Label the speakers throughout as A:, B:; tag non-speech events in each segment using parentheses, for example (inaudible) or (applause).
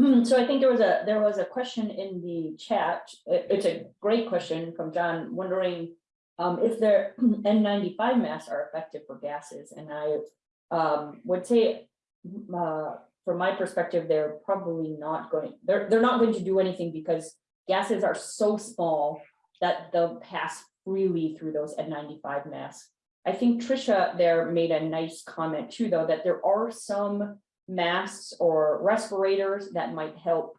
A: (clears throat) so I think there was a, there was a question in the chat. It's a great question from John, wondering um, if their (clears throat) N ninety-five masks are effective for gases, and I um, would say uh, from my perspective, they're probably not going, they're, they're not going to do anything because gases are so small that they'll pass freely through those N95 masks. I think Trisha there made a nice comment too, though, that there are some masks or respirators that might help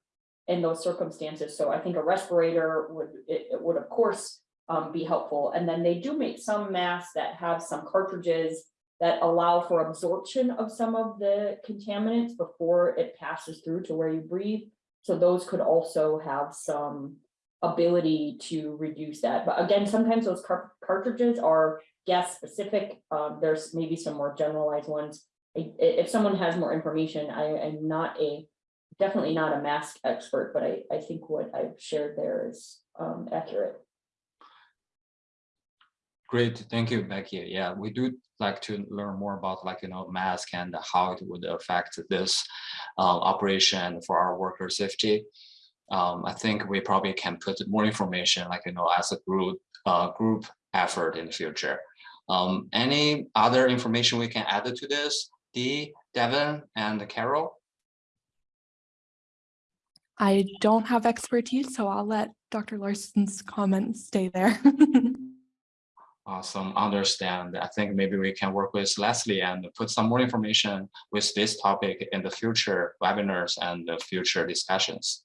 A: in those circumstances. So I think a respirator would, it, it would of course um, be helpful. And then they do make some masks that have some cartridges that allow for absorption of some of the contaminants before it passes through to where you breathe. So those could also have some ability to reduce that. But again, sometimes those car cartridges are gas specific. Um, there's maybe some more generalized ones. If someone has more information, I am not a, definitely not a mask expert, but I, I think what I've shared there is um, accurate.
B: Great, thank you, Becky. Yeah, we do like to learn more about like, you know, mask and how it would affect this uh, operation for our worker safety. Um, I think we probably can put more information like, you know, as a group, uh, group effort in the future. Um, any other information we can add to this? Dee, Devin, and Carol?
C: I don't have expertise, so I'll let Dr. Larson's comments stay there. (laughs)
B: Awesome, understand. I think maybe we can work with Leslie and put some more information with this topic in the future webinars and the future discussions.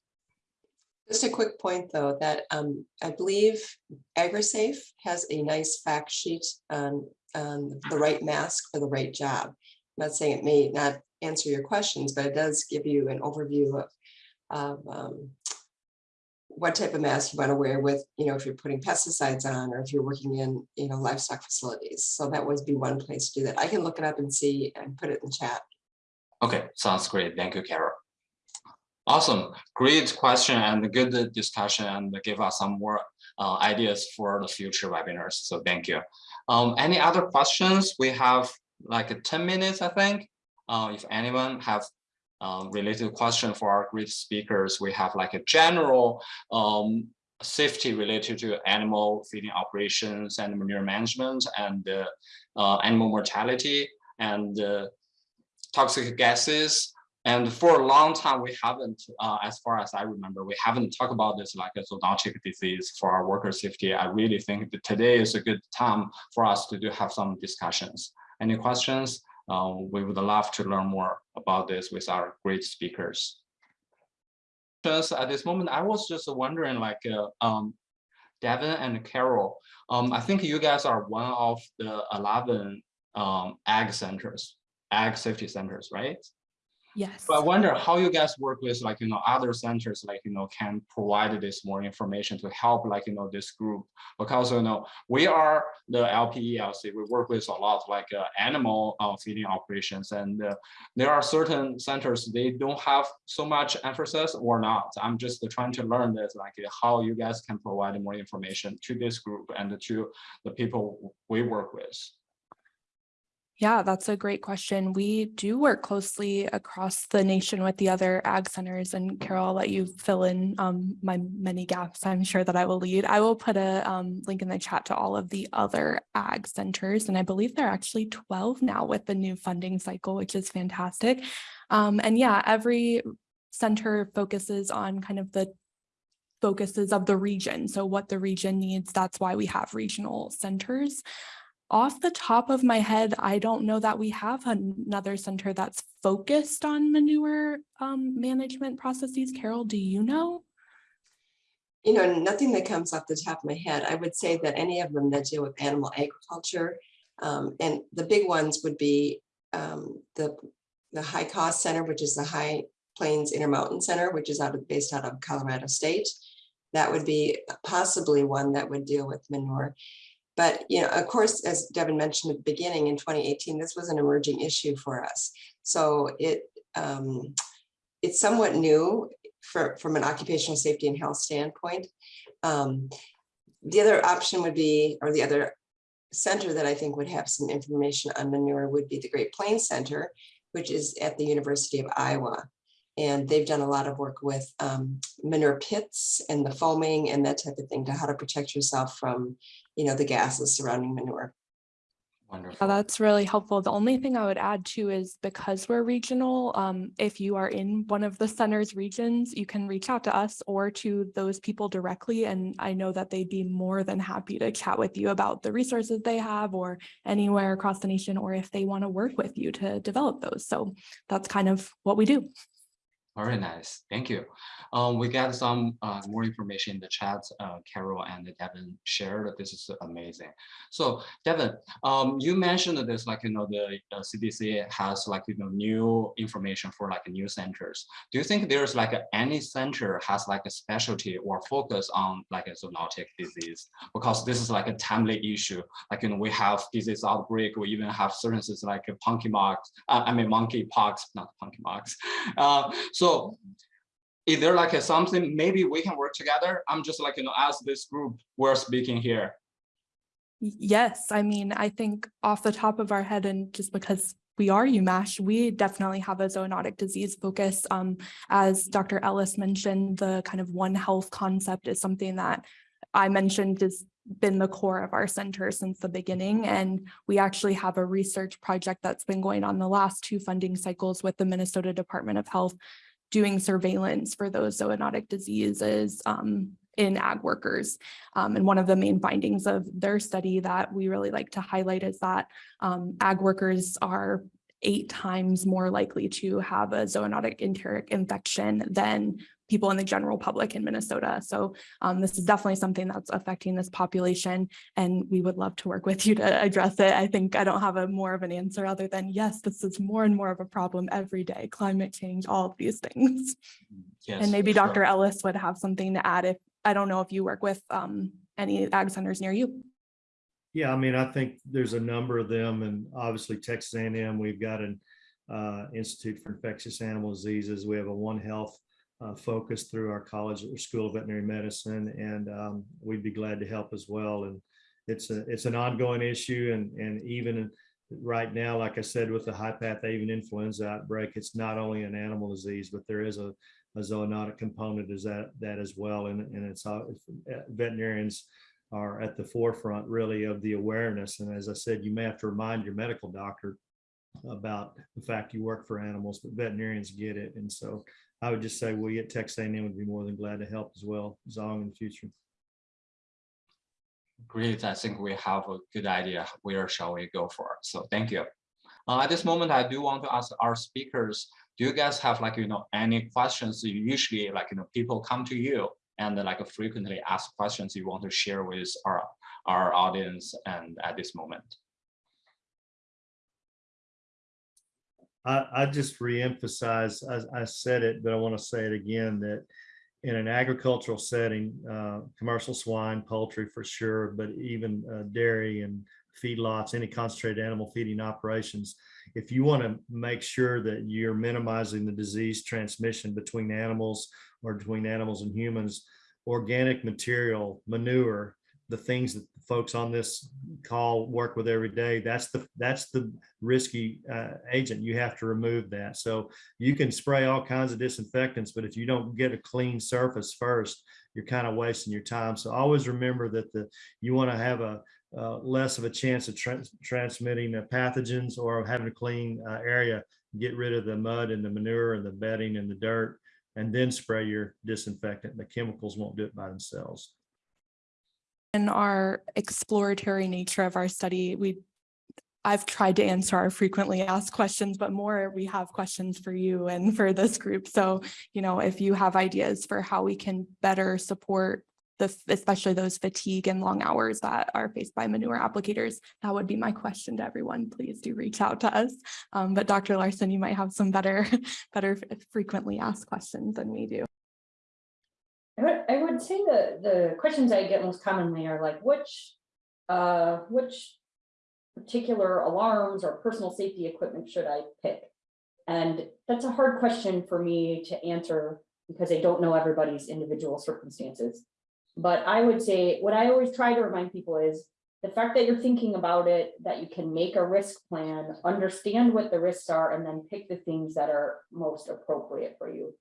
D: Just a quick point, though, that um, I believe AgriSafe has a nice fact sheet on, on the right mask for the right job. Not saying it may not answer your questions, but it does give you an overview of, of um, what type of mask you want to wear with, you know, if you're putting pesticides on or if you're working in, you know, livestock facilities. So that would be one place to do that. I can look it up and see and put it in chat.
B: Okay, sounds great. Thank you, Carol. Awesome, great question and good discussion and give us some more uh, ideas for the future webinars. So thank you. Um, any other questions? We have like 10 minutes, I think. Uh, if anyone have um, related question for our great speakers, we have like a general um, safety related to animal feeding operations and manure management and uh, uh, animal mortality and uh, toxic gases. And for a long time, we haven't, uh, as far as I remember, we haven't talked about this like a zoonotic disease for our worker safety. I really think that today is a good time for us to do have some discussions. Any questions? Uh, we would love to learn more about this with our great speakers. Just at this moment, I was just wondering like, uh, um, Devin and Carol, um, I think you guys are one of the 11 um, ag centers, ag safety centers, right?
C: Yes.
B: So I wonder how you guys work with like, you know, other centers, like, you know, can provide this more information to help like, you know, this group. Because, you know, we are the LPELC, we work with a lot like uh, animal uh, feeding operations. And uh, there are certain centers, they don't have so much emphasis or not. I'm just trying to learn this, like how you guys can provide more information to this group and to the people we work with.
C: Yeah, that's a great question. We do work closely across the nation with the other ag centers and Carol, I'll let you fill in um, my many gaps I'm sure that I will lead. I will put a um, link in the chat to all of the other ag centers and I believe there are actually 12 now with the new funding cycle, which is fantastic. Um, and yeah, every center focuses on kind of the focuses of the region. So what the region needs, that's why we have regional centers. Off the top of my head, I don't know that we have another center that's focused on manure um, management processes. Carol, do you know?
D: You know, nothing that comes off the top of my head. I would say that any of them that deal with animal agriculture, um, and the big ones would be um, the, the HICAHS Center, which is the High Plains Intermountain Center, which is out of, based out of Colorado State. That would be possibly one that would deal with manure. But, you know, of course, as Devin mentioned at the beginning in 2018, this was an emerging issue for us. So it um, it's somewhat new for, from an occupational safety and health standpoint. Um, the other option would be, or the other center that I think would have some information on manure would be the Great Plains Center, which is at the University of Iowa. And they've done a lot of work with um, manure pits and the foaming and that type of thing to how to protect yourself from, you know, the gases surrounding manure.
C: Yeah,
B: Wonderful.
C: that's really helpful. The only thing I would add too is because we're regional, um, if you are in one of the center's regions, you can reach out to us or to those people directly. And I know that they'd be more than happy to chat with you about the resources they have or anywhere across the nation, or if they want to work with you to develop those. So that's kind of what we do.
B: Very nice, thank you. Um, we got some uh, more information in the chat. Uh, Carol and Devin shared. This is amazing. So Devin, um, you mentioned this, like you know, the uh, CDC has like you know new information for like new centers. Do you think there's like any center has like a specialty or focus on like a zoonotic disease? Because this is like a timely issue. Like you know, we have disease outbreak. We even have services like a monkeypox. Uh, I mean monkey monkeypox, not monkeypox. Uh, so is there like a something, maybe we can work together? I'm just like, you know, as this group, we're speaking here.
C: Yes, I mean, I think off the top of our head and just because we are UMASH, we definitely have a zoonotic disease focus. Um, as Dr. Ellis mentioned, the kind of one health concept is something that I mentioned has been the core of our center since the beginning. And we actually have a research project that's been going on the last two funding cycles with the Minnesota Department of Health doing surveillance for those zoonotic diseases um, in ag workers. Um, and one of the main findings of their study that we really like to highlight is that um, ag workers are eight times more likely to have a zoonotic enteric infection than people in the general public in Minnesota. So um, this is definitely something that's affecting this population and we would love to work with you to address it. I think I don't have a more of an answer other than yes, this is more and more of a problem every day, climate change, all of these things.
B: Yes.
C: And maybe
B: for sure.
C: Dr. Ellis would have something to add if, I don't know if you work with um, any ag centers near you.
E: Yeah, I mean, I think there's a number of them and obviously Texas A and M, we've got an uh, Institute for Infectious Animal Diseases. We have a One Health uh, focus through our college or School of Veterinary Medicine, and um, we'd be glad to help as well. And it's a, it's an ongoing issue and, and even right now, like I said, with the high path avian influenza outbreak, it's not only an animal disease, but there is a, a zoonotic component is that, that as well. And, and it's all veterinarians are at the forefront really of the awareness. And as I said, you may have to remind your medical doctor about the fact you work for animals, but veterinarians get it. And so I would just say we at Texas A&M would be more than glad to help as well, Zong in the future.
B: Great, I think we have a good idea where shall we go for. So thank you. Uh, at this moment, I do want to ask our speakers, do you guys have like, you know, any questions you usually like, you know, people come to you and like frequently ask questions you want to share with our, our audience and at this moment?
E: I, I just reemphasize, I, I said it, but I want to say it again, that in an agricultural setting, uh, commercial swine, poultry for sure, but even uh, dairy and feedlots, any concentrated animal feeding operations, if you want to make sure that you're minimizing the disease transmission between animals or between animals and humans, organic material, manure, the things that the folks on this call work with every day, that's the that's the risky uh, agent. You have to remove that. So you can spray all kinds of disinfectants, but if you don't get a clean surface first, you're kind of wasting your time. So always remember that the you want to have a uh, less of a chance of tra transmitting uh, pathogens or having a clean uh, area. Get rid of the mud and the manure and the bedding and the dirt, and then spray your disinfectant. The chemicals won't do it by themselves.
C: In our exploratory nature of our study, we, I've tried to answer our frequently asked questions, but more we have questions for you and for this group. So, you know, if you have ideas for how we can better support the, especially those fatigue and long hours that are faced by manure applicators, that would be my question to everyone. Please do reach out to us. Um, but Dr. Larson, you might have some better, (laughs) better frequently asked questions than we do.
A: I would, I would say the, the questions I get most commonly are like, which, uh, which particular alarms or personal safety equipment should I pick? And that's a hard question for me to answer because I don't know everybody's individual circumstances. But I would say, what I always try to remind people is, the fact that you're thinking about it, that you can make a risk plan, understand what the risks are, and then pick the things that are most appropriate for you.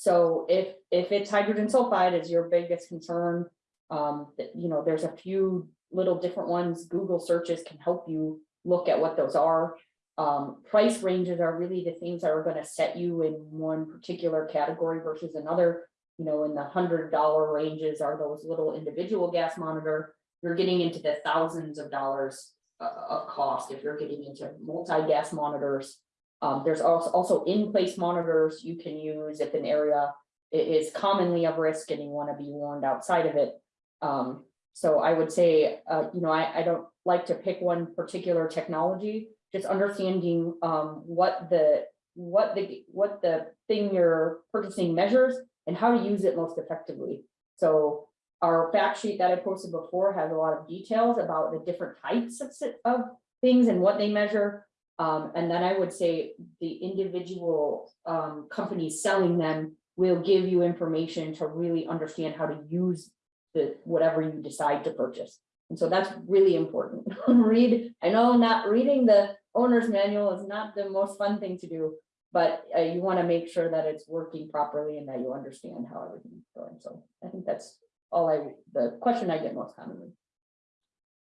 A: So if, if it's hydrogen sulfide is your biggest concern, um, you know, there's a few little different ones, Google searches can help you look at what those are. Um, price ranges are really the things that are gonna set you in one particular category versus another. You know, in the hundred dollar ranges are those little individual gas monitor. You're getting into the thousands of dollars uh, of cost if you're getting into multi-gas monitors. Um, there's also, in-place monitors you can use if an area is commonly of risk and you wanna be warned outside of it. Um, so I would say, uh, you know, I, I don't like to pick one particular technology, just understanding, um, what the, what the, what the thing you're purchasing measures and how to use it most effectively. So our fact sheet that I posted before has a lot of details about the different types of, of things and what they measure. Um, and then I would say the individual, um, companies selling them will give you information to really understand how to use the, whatever you decide to purchase. And so that's really important. (laughs) Read, I know not reading the owner's manual is not the most fun thing to do, but uh, you want to make sure that it's working properly and that you understand how everything's going. So I think that's all I, the question I get most commonly.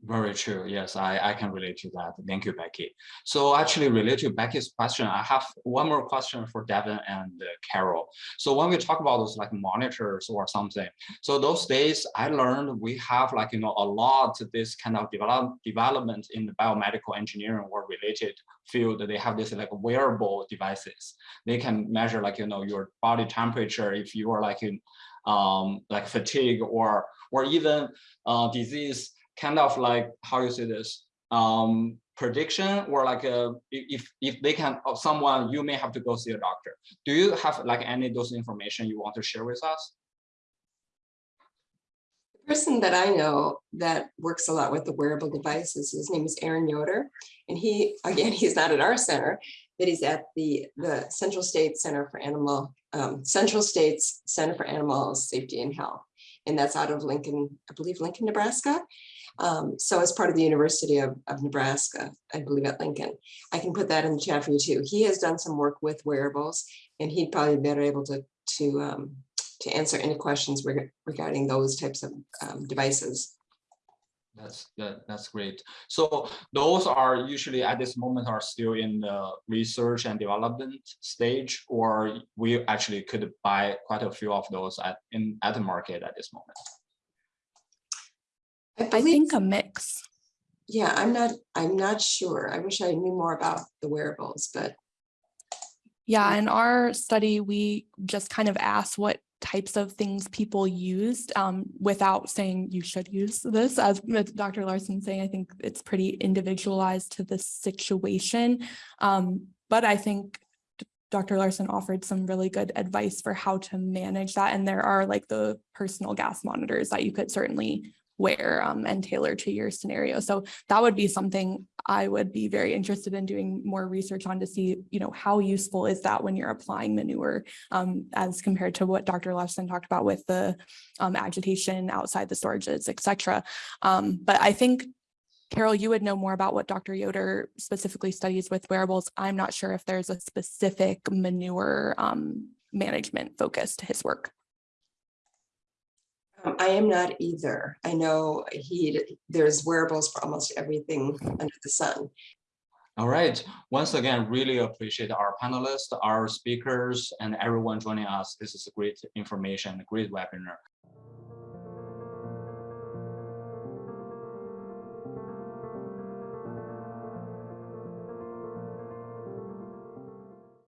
B: Very true. Yes, I, I can relate to that. Thank you, Becky. So actually related to Becky's question, I have one more question for Devin and uh, Carol. So when we talk about those like monitors or something, so those days I learned we have like, you know, a lot of this kind of develop, development in the biomedical engineering or related field. They have this like wearable devices. They can measure like, you know, your body temperature if you are like in um, like fatigue or, or even uh, disease kind of like how you say this um prediction or like a if if they can of someone you may have to go see a doctor do you have like any of those information you want to share with us
D: The person that I know that works a lot with the wearable devices, his name is Aaron Yoder. And he, (laughs) again, he's not at our center, but he's at the, the Central States Center for Animal, um, Central States Center for Animal Safety and Health. And that's out of Lincoln, I believe Lincoln, Nebraska. Um, so as part of the University of, of Nebraska, I believe at Lincoln. I can put that in the chat for you too. He has done some work with wearables and he'd probably be better able to, to, um, to answer any questions reg- regarding those types of um, devices.
B: that's that that's great so those are usually at this moment are still in the research and development stage or we actually could buy quite a few of those at in at the market at this moment
C: I
D: believe-
C: think a mix.
D: Yeah, I'm not, I'm not sure. I wish I knew more about the wearables, but
C: Yeah, in our study, we just kind of asked what types of things people used um, without saying you should use this. As Dr. Larson saying, I think it's pretty individualized to the situation. Um, but I think Dr. Larson offered some really good advice for how to manage that. And there are like the personal gas monitors that you could certainly wear um, and tailor to your scenario. So that would be something I would be very interested in doing more research on to see, you know, how useful is that when you're applying manure um, as compared to what Dr. Larson talked about with the um, agitation outside the storages, et cetera. Um, but I think Carol, you would know more about what Dr. Yoder specifically studies with wearables. I'm not sure if there's a specific manure um, management focus to his work.
D: Um, I am not either. I know he, there's wearables for almost everything under the sun.
B: All right. Once again, really appreciate our panelists, our speakers, and everyone joining us. This is a great information, great webinar.